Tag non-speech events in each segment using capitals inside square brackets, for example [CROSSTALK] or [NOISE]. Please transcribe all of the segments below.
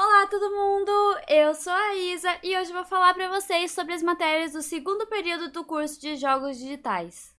Olá todo mundo, eu sou a Isa e hoje vou falar para vocês sobre as matérias do segundo período do curso de Jogos Digitais.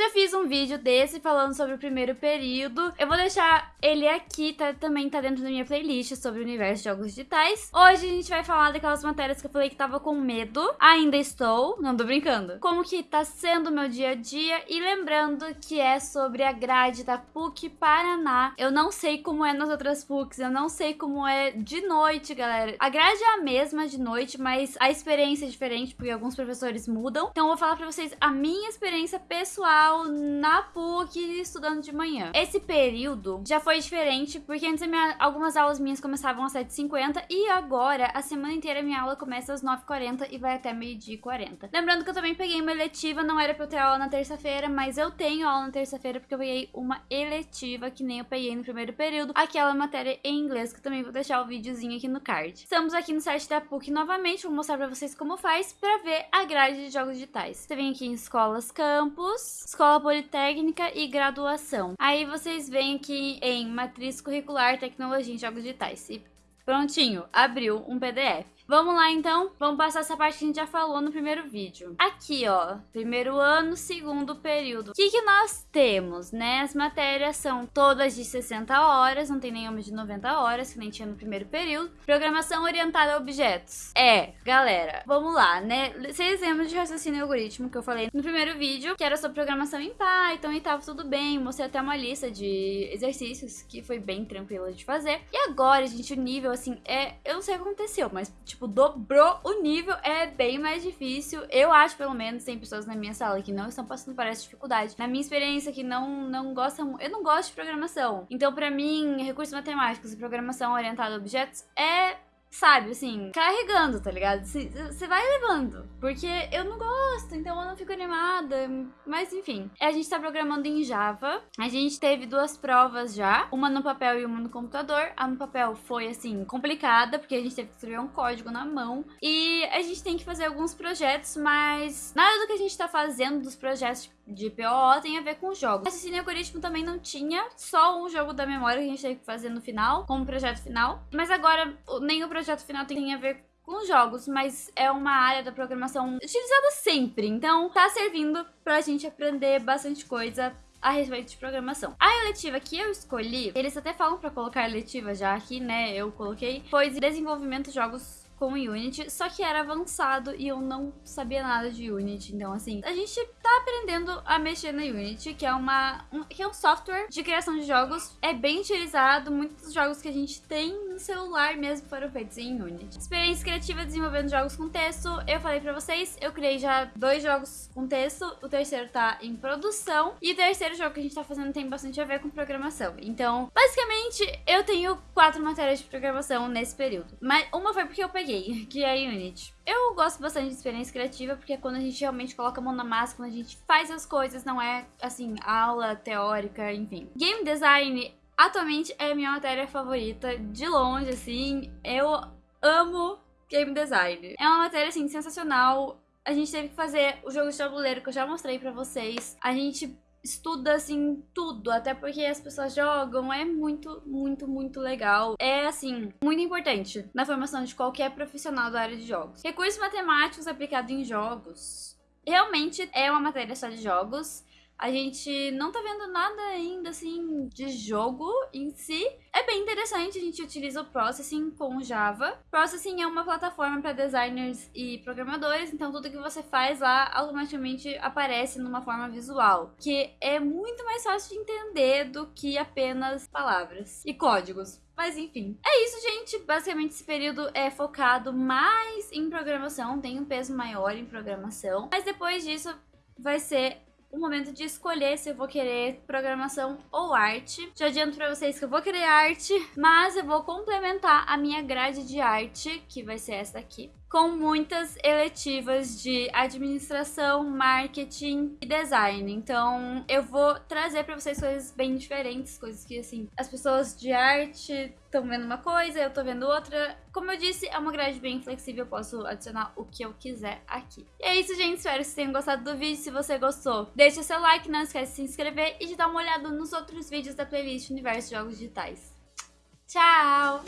Já fiz um vídeo desse falando sobre o primeiro período. Eu vou deixar ele aqui, tá, também tá dentro da minha playlist sobre o universo de jogos digitais. Hoje a gente vai falar daquelas matérias que eu falei que tava com medo. Ainda estou, não tô brincando. Como que tá sendo o meu dia a dia. E lembrando que é sobre a grade da PUC Paraná. Eu não sei como é nas outras PUCs, eu não sei como é de noite, galera. A grade é a mesma de noite, mas a experiência é diferente, porque alguns professores mudam. Então eu vou falar pra vocês a minha experiência pessoal na PUC estudando de manhã. Esse período já foi diferente, porque antes minha, algumas aulas minhas começavam às 7h50 e agora a semana inteira minha aula começa às 9h40 e vai até meio-dia e 40. Lembrando que eu também peguei uma eletiva, não era pra eu ter aula na terça-feira, mas eu tenho aula na terça-feira porque eu peguei uma eletiva que nem eu peguei no primeiro período, aquela matéria em inglês, que eu também vou deixar o videozinho aqui no card. Estamos aqui no site da PUC novamente, vou mostrar pra vocês como faz pra ver a grade de jogos digitais. Você vem aqui em escolas, campus, escola politécnica e graduação. Aí vocês vêm aqui em matriz curricular, tecnologia em jogos digitais. E prontinho, abriu um PDF. Vamos lá então, vamos passar essa parte que a gente já falou no primeiro vídeo. Aqui, ó, primeiro ano, segundo período. O que, que nós temos, né? As matérias são todas de 60 horas, não tem nenhuma de 90 horas, que nem tinha no primeiro período. Programação orientada a objetos. É, galera, vamos lá, né? Vocês lembram de raciocínio algoritmo que eu falei no primeiro vídeo, que era sobre programação em Python e tava tudo bem. Mostrei até uma lista de exercícios que foi bem tranquila de fazer. E agora, gente, o nível, assim, é... Eu não sei o que aconteceu, mas, tipo, tipo, dobrou o nível, é bem mais difícil. Eu acho, pelo menos, tem pessoas na minha sala que não estão passando por essa dificuldade. Na minha experiência, que não, não gostam... Eu não gosto de programação. Então, pra mim, recursos matemáticos e programação orientada a objetos é sabe, assim, carregando, tá ligado? Você vai levando, porque eu não gosto, então eu não fico animada, mas enfim. A gente tá programando em Java, a gente teve duas provas já, uma no papel e uma no computador. A no papel foi, assim, complicada, porque a gente teve que escrever um código na mão, e a gente tem que fazer alguns projetos, mas nada do que a gente tá fazendo dos projetos de POO tem a ver com jogos. Raciocínio algoritmo também não tinha, só um jogo da memória que a gente teve que fazer no final, como projeto final, mas agora nem o projeto projeto final tem a ver com jogos, mas é uma área da programação utilizada sempre, então tá servindo pra gente aprender bastante coisa a respeito de programação. A eletiva que eu escolhi, eles até falam pra colocar eletiva já aqui, né, eu coloquei, foi desenvolvimento de jogos com Unity, só que era avançado e eu não sabia nada de Unity. Então, assim, a gente tá aprendendo a mexer na Unity, que é uma um, que é um software de criação de jogos. É bem utilizado, muitos jogos que a gente tem celular mesmo foram feitos em Unity. Experiência criativa desenvolvendo jogos com texto. Eu falei pra vocês, eu criei já dois jogos com texto, o terceiro tá em produção e o terceiro jogo que a gente tá fazendo tem bastante a ver com programação. Então, basicamente, eu tenho quatro matérias de programação nesse período. Mas uma foi porque eu peguei peguei, [LAUGHS] que é a Unity. Eu gosto bastante de experiência criativa, porque é quando a gente realmente coloca a mão na massa, quando a gente faz as coisas, não é, assim, aula teórica, enfim. Game Design, atualmente, é minha matéria favorita, de longe, assim, eu amo Game Design. É uma matéria, assim, sensacional. A gente teve que fazer o jogo de tabuleiro que eu já mostrei pra vocês. A gente estuda assim tudo, até porque as pessoas jogam, é muito, muito, muito legal. É assim, muito importante na formação de qualquer profissional da área de jogos. Recursos matemáticos aplicados em jogos. Realmente é uma matéria só de jogos. A gente não tá vendo nada ainda, assim, de jogo em si. É bem interessante, a gente utiliza o Processing com Java. Processing é uma plataforma para designers e programadores, então tudo que você faz lá automaticamente aparece numa forma visual, que é muito mais fácil de entender do que apenas palavras e códigos. Mas enfim, é isso, gente. Basicamente, esse período é focado mais em programação, tem um peso maior em programação. Mas depois disso, vai ser o momento de escolher se eu vou querer programação ou arte. Já adianto pra vocês que eu vou querer arte, mas eu vou complementar a minha grade de arte, que vai ser essa daqui com muitas eletivas de administração, marketing e design. Então, eu vou trazer para vocês coisas bem diferentes, coisas que assim, as pessoas de arte estão vendo uma coisa, eu tô vendo outra. Como eu disse, é uma grade bem flexível, eu posso adicionar o que eu quiser aqui. E é isso, gente. Espero que vocês tenham gostado do vídeo. Se você gostou, deixa seu like, não esquece de se inscrever e de dar uma olhada nos outros vídeos da playlist Universo de Jogos Digitais. Tchau!